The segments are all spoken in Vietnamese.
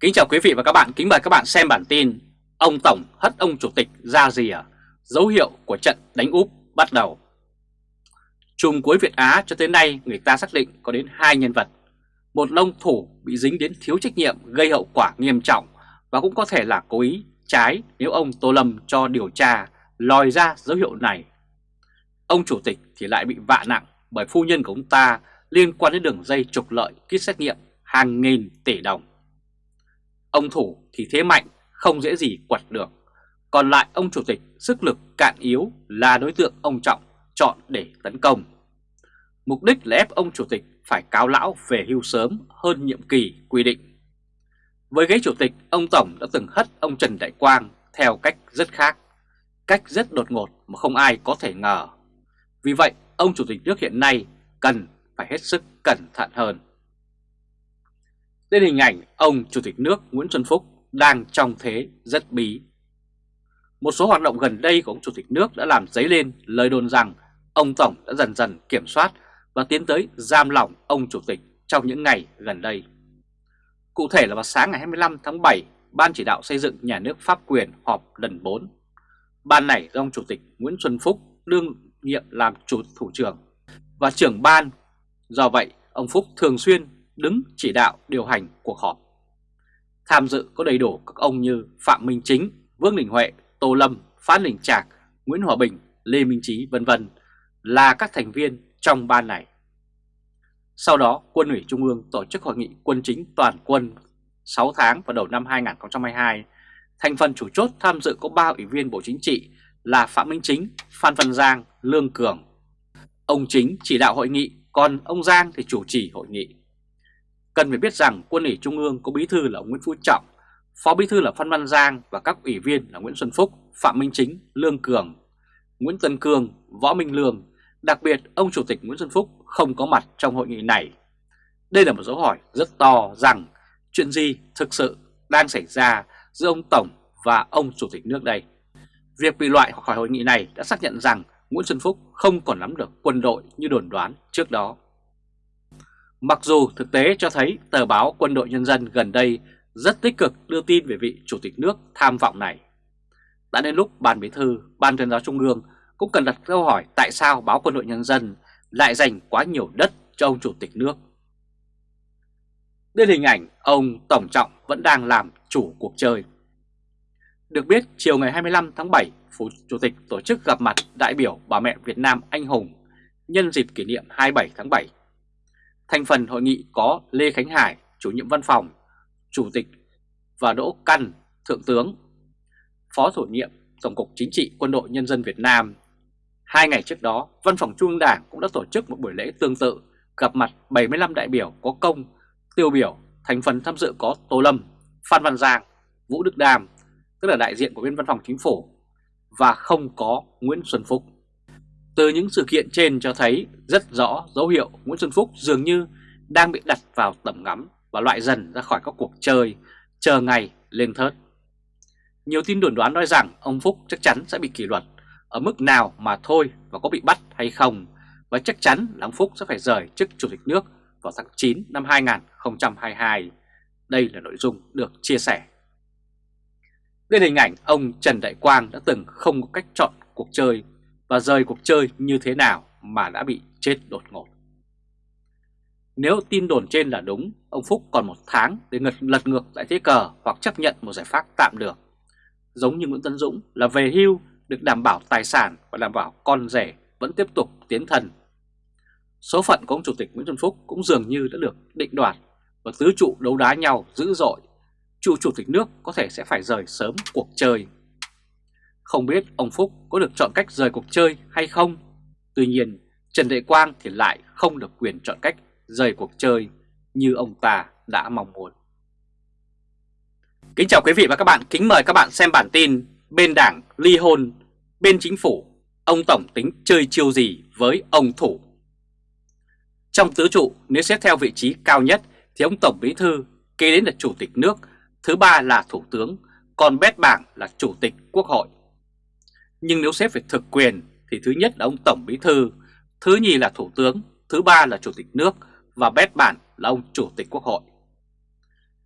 Kính chào quý vị và các bạn, kính mời các bạn xem bản tin Ông Tổng hất ông Chủ tịch ra gì à? dấu hiệu của trận đánh úp bắt đầu. Chùm cuối Việt Á cho tới nay người ta xác định có đến hai nhân vật. Một lông thủ bị dính đến thiếu trách nhiệm gây hậu quả nghiêm trọng Và cũng có thể là cố ý trái nếu ông Tô Lâm cho điều tra lòi ra dấu hiệu này. Ông Chủ tịch thì lại bị vạ nặng bởi phu nhân của ông ta liên quan đến đường dây trục lợi kit xét nghiệm hàng nghìn tỷ đồng. Ông Thủ thì thế mạnh, không dễ gì quật được. Còn lại ông Chủ tịch sức lực cạn yếu là đối tượng ông Trọng chọn để tấn công. Mục đích là ép ông Chủ tịch phải cáo lão về hưu sớm hơn nhiệm kỳ quy định. Với ghế Chủ tịch, ông Tổng đã từng hất ông Trần Đại Quang theo cách rất khác, cách rất đột ngột mà không ai có thể ngờ. Vì vậy, ông Chủ tịch nước hiện nay cần phải hết sức cẩn thận hơn đến hình ảnh ông Chủ tịch nước Nguyễn Xuân Phúc đang trong thế rất bí. Một số hoạt động gần đây của ông Chủ tịch nước đã làm dấy lên lời đồn rằng ông Tổng đã dần dần kiểm soát và tiến tới giam lỏng ông Chủ tịch trong những ngày gần đây. Cụ thể là vào sáng ngày 25 tháng 7, Ban chỉ đạo xây dựng nhà nước pháp quyền họp lần 4. Ban này do ông Chủ tịch Nguyễn Xuân Phúc đương nhiệm làm chủ thủ trưởng và trưởng ban. Do vậy, ông Phúc thường xuyên đứng chỉ đạo điều hành cuộc họp. Tham dự có đầy đủ các ông như Phạm Minh Chính, Vương Đình Huệ, Tô Lâm, Phan Đình Trạc, Nguyễn Hòa Bình, Lê Minh Trí vân vân là các thành viên trong ban này. Sau đó, Quân ủy Trung ương tổ chức hội nghị quân chính toàn quân 6 tháng vào đầu năm 2022. Thành phần chủ chốt tham dự có 3 ủy viên Bộ Chính trị là Phạm Minh Chính, Phan Văn Giang, Lương Cường. Ông Chính chỉ đạo hội nghị, còn ông Giang thì chủ trì hội nghị. Cần phải biết rằng quân ủy Trung ương có bí thư là ông Nguyễn Phú Trọng, phó bí thư là Phan Văn Giang và các ủy viên là Nguyễn Xuân Phúc, Phạm Minh Chính, Lương Cường, Nguyễn Tân Cương, Võ Minh Lương. Đặc biệt, ông Chủ tịch Nguyễn Xuân Phúc không có mặt trong hội nghị này. Đây là một dấu hỏi rất to rằng chuyện gì thực sự đang xảy ra giữa ông Tổng và ông Chủ tịch nước đây. Việc bị loại khỏi hội nghị này đã xác nhận rằng Nguyễn Xuân Phúc không còn nắm được quân đội như đồn đoán trước đó. Mặc dù thực tế cho thấy tờ báo Quân đội Nhân dân gần đây rất tích cực đưa tin về vị Chủ tịch nước tham vọng này. Đã đến lúc Ban Bí thư, Ban tuyên giáo Trung ương cũng cần đặt câu hỏi tại sao báo Quân đội Nhân dân lại dành quá nhiều đất cho ông Chủ tịch nước. Đây hình ảnh ông Tổng Trọng vẫn đang làm chủ cuộc chơi. Được biết, chiều ngày 25 tháng 7, Phủ Chủ tịch tổ chức gặp mặt đại biểu bà mẹ Việt Nam anh hùng nhân dịp kỷ niệm 27 tháng 7 Thành phần hội nghị có Lê Khánh Hải, chủ nhiệm văn phòng, chủ tịch và Đỗ Căn, thượng tướng, phó thủ nhiệm Tổng cục Chính trị Quân đội Nhân dân Việt Nam. Hai ngày trước đó, Văn phòng Trung ương Đảng cũng đã tổ chức một buổi lễ tương tự gặp mặt 75 đại biểu có công, tiêu biểu, thành phần tham dự có Tô Lâm, Phan Văn Giang, Vũ Đức Đàm, tức là đại diện của bên Văn phòng Chính phủ, và không có Nguyễn Xuân Phúc. Từ những sự kiện trên cho thấy rất rõ dấu hiệu Nguyễn Xuân Phúc dường như đang bị đặt vào tầm ngắm và loại dần ra khỏi các cuộc chơi, chờ ngày lên thớt. Nhiều tin đồn đoán nói rằng ông Phúc chắc chắn sẽ bị kỷ luật ở mức nào mà thôi và có bị bắt hay không và chắc chắn là ông Phúc sẽ phải rời chức Chủ tịch nước vào tháng 9 năm 2022. Đây là nội dung được chia sẻ. Đây là hình ảnh ông Trần Đại Quang đã từng không có cách chọn cuộc chơi và rời cuộc chơi như thế nào mà đã bị chết đột ngột. Nếu tin đồn trên là đúng, ông Phúc còn một tháng để ngật lật ngược lại thế cờ hoặc chấp nhận một giải pháp tạm được. Giống như Nguyễn Tân Dũng là về hưu được đảm bảo tài sản và đảm bảo con rể vẫn tiếp tục tiến thần. Số phận của ông Chủ tịch Nguyễn Xuân Phúc cũng dường như đã được định đoạt và tứ trụ đấu đá nhau dữ dội. Chủ Chủ tịch nước có thể sẽ phải rời sớm cuộc chơi. Không biết ông Phúc có được chọn cách rời cuộc chơi hay không? Tuy nhiên, Trần Đại Quang thì lại không được quyền chọn cách rời cuộc chơi như ông ta đã mong muốn. Kính chào quý vị và các bạn, kính mời các bạn xem bản tin Bên đảng ly hôn, bên chính phủ, ông Tổng tính chơi chiêu gì với ông Thủ? Trong tứ trụ, nếu xét theo vị trí cao nhất thì ông Tổng Bí Thư kế đến là Chủ tịch nước, thứ ba là Thủ tướng, còn bét bảng là Chủ tịch Quốc hội. Nhưng nếu xếp về thực quyền thì thứ nhất là ông Tổng Bí Thư, thứ nhì là Thủ tướng, thứ ba là Chủ tịch nước và bét bản là ông Chủ tịch Quốc hội.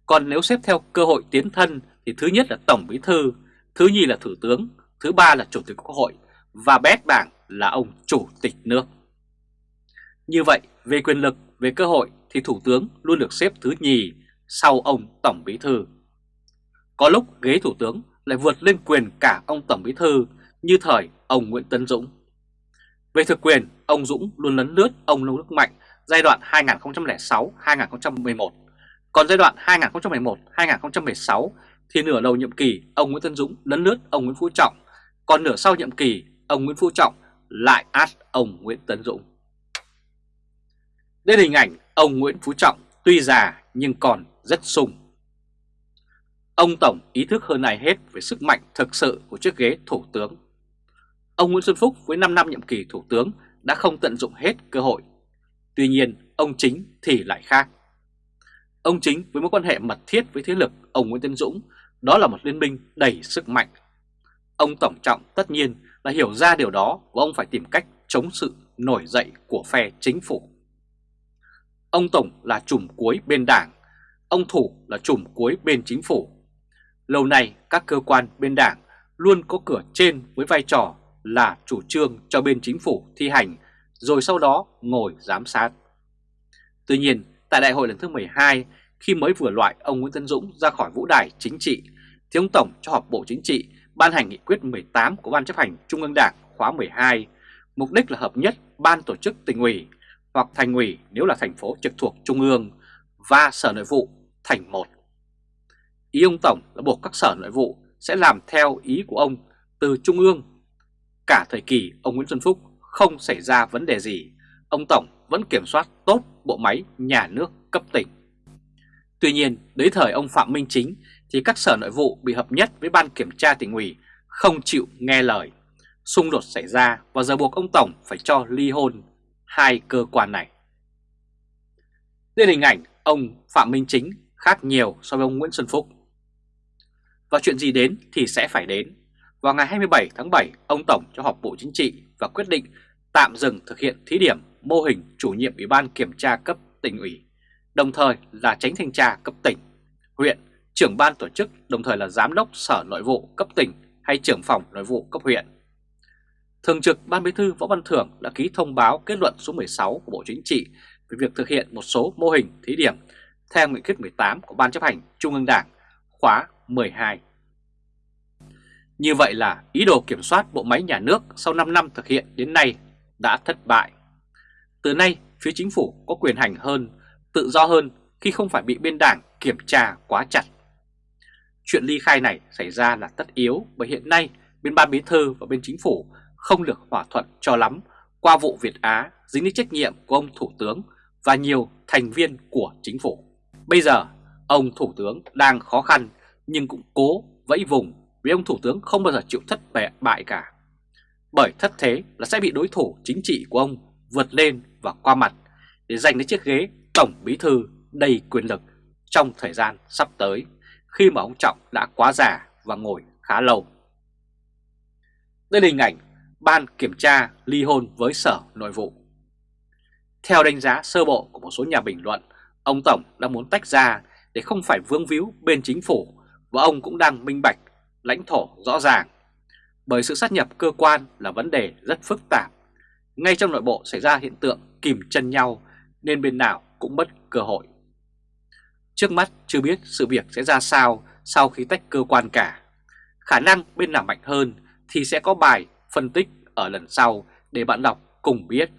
Còn nếu xếp theo cơ hội tiến thân thì thứ nhất là Tổng Bí Thư, thứ nhì là Thủ tướng, thứ ba là Chủ tịch Quốc hội và bét bảng là ông Chủ tịch nước. Như vậy, về quyền lực, về cơ hội thì Thủ tướng luôn được xếp thứ nhì sau ông Tổng Bí Thư. Có lúc ghế Thủ tướng lại vượt lên quyền cả ông Tổng Bí Thư như thời ông Nguyễn Tấn Dũng. Về thực quyền, ông Dũng luôn lấn lướt ông Nông Đức Mạnh giai đoạn 2006-2011. Còn giai đoạn 2011-2016 thì nửa đầu nhiệm kỳ ông Nguyễn Tân Dũng lấn lướt ông Nguyễn Phú Trọng, còn nửa sau nhiệm kỳ ông Nguyễn Phú Trọng lại át ông Nguyễn Tấn Dũng. Đây là hình ảnh ông Nguyễn Phú Trọng tuy già nhưng còn rất sung. Ông Tổng ý thức hơn ai hết về sức mạnh thực sự của chiếc ghế Thủ tướng. Ông Nguyễn Xuân Phúc với 5 năm nhiệm kỳ Thủ tướng đã không tận dụng hết cơ hội. Tuy nhiên, ông Chính thì lại khác. Ông Chính với mối quan hệ mật thiết với thế lực ông Nguyễn Tân Dũng, đó là một liên minh đầy sức mạnh. Ông Tổng Trọng tất nhiên là hiểu ra điều đó và ông phải tìm cách chống sự nổi dậy của phe chính phủ. Ông Tổng là chùm cuối bên đảng, ông Thủ là chùm cuối bên chính phủ. Lâu nay các cơ quan bên đảng luôn có cửa trên với vai trò là chủ trương cho bên chính phủ thi hành rồi sau đó ngồi giám sát. Tuy nhiên, tại đại hội lần thứ 12, khi mới vừa loại ông Nguyễn Tân Dũng ra khỏi vũ đài chính trị, thì ông Tổng cho họp Bộ Chính trị ban hành nghị quyết 18 của Ban chấp hành Trung ương Đảng khóa 12, mục đích là hợp nhất Ban tổ chức tỉnh ủy hoặc thành ủy nếu là thành phố trực thuộc Trung ương và Sở Nội vụ thành một. Ý ông Tổng là buộc các sở nội vụ sẽ làm theo ý của ông từ Trung ương. Cả thời kỳ ông Nguyễn Xuân Phúc không xảy ra vấn đề gì, ông Tổng vẫn kiểm soát tốt bộ máy nhà nước cấp tỉnh. Tuy nhiên, đến thời ông Phạm Minh Chính thì các sở nội vụ bị hợp nhất với ban kiểm tra tỉnh ủy không chịu nghe lời. Xung đột xảy ra và giờ buộc ông Tổng phải cho ly hôn hai cơ quan này. Đây là hình ảnh ông Phạm Minh Chính khác nhiều so với ông Nguyễn Xuân Phúc. Và chuyện gì đến thì sẽ phải đến. Vào ngày 27 tháng 7, ông Tổng cho họp Bộ Chính trị và quyết định tạm dừng thực hiện thí điểm mô hình chủ nhiệm Ủy ban Kiểm tra cấp tỉnh ủy, đồng thời là tránh thanh tra cấp tỉnh, huyện, trưởng ban tổ chức, đồng thời là giám đốc sở nội vụ cấp tỉnh hay trưởng phòng nội vụ cấp huyện. Thường trực Ban Bí thư Võ Văn Thưởng đã ký thông báo kết luận số 16 của Bộ Chính trị về việc thực hiện một số mô hình thí điểm theo nghị quyết 18 của Ban chấp hành Trung ương Đảng khóa 12. Như vậy là ý đồ kiểm soát bộ máy nhà nước sau 5 năm thực hiện đến nay đã thất bại. Từ nay, phía chính phủ có quyền hành hơn, tự do hơn khi không phải bị bên đảng kiểm tra quá chặt. Chuyện ly khai này xảy ra là tất yếu bởi hiện nay bên ban bí thư và bên chính phủ không được hòa thuận cho lắm qua vụ Việt Á dính đến trách nhiệm của ông Thủ tướng và nhiều thành viên của chính phủ. Bây giờ, ông Thủ tướng đang khó khăn nhưng cũng cố vẫy vùng vì ông Thủ tướng không bao giờ chịu thất bại cả. Bởi thất thế là sẽ bị đối thủ chính trị của ông vượt lên và qua mặt để giành lấy chiếc ghế Tổng Bí Thư đầy quyền lực trong thời gian sắp tới khi mà ông Trọng đã quá già và ngồi khá lâu. Đây là hình ảnh Ban Kiểm tra ly hôn với Sở Nội vụ. Theo đánh giá sơ bộ của một số nhà bình luận, ông Tổng đang muốn tách ra để không phải vương víu bên chính phủ và ông cũng đang minh bạch, lãnh thổ rõ ràng. Bởi sự sát nhập cơ quan là vấn đề rất phức tạp. Ngay trong nội bộ xảy ra hiện tượng kìm chân nhau nên bên nào cũng mất cơ hội. Trước mắt chưa biết sự việc sẽ ra sao sau khi tách cơ quan cả. Khả năng bên nào mạnh hơn thì sẽ có bài phân tích ở lần sau để bạn đọc cùng biết.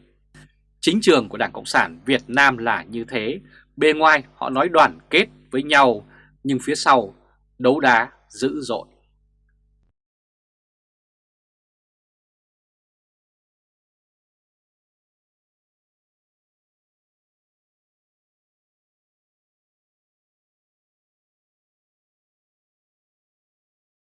Chính trường của Đảng Cộng sản Việt Nam là như thế, bề ngoài họ nói đoàn kết với nhau nhưng phía sau đấu đá dữ dội.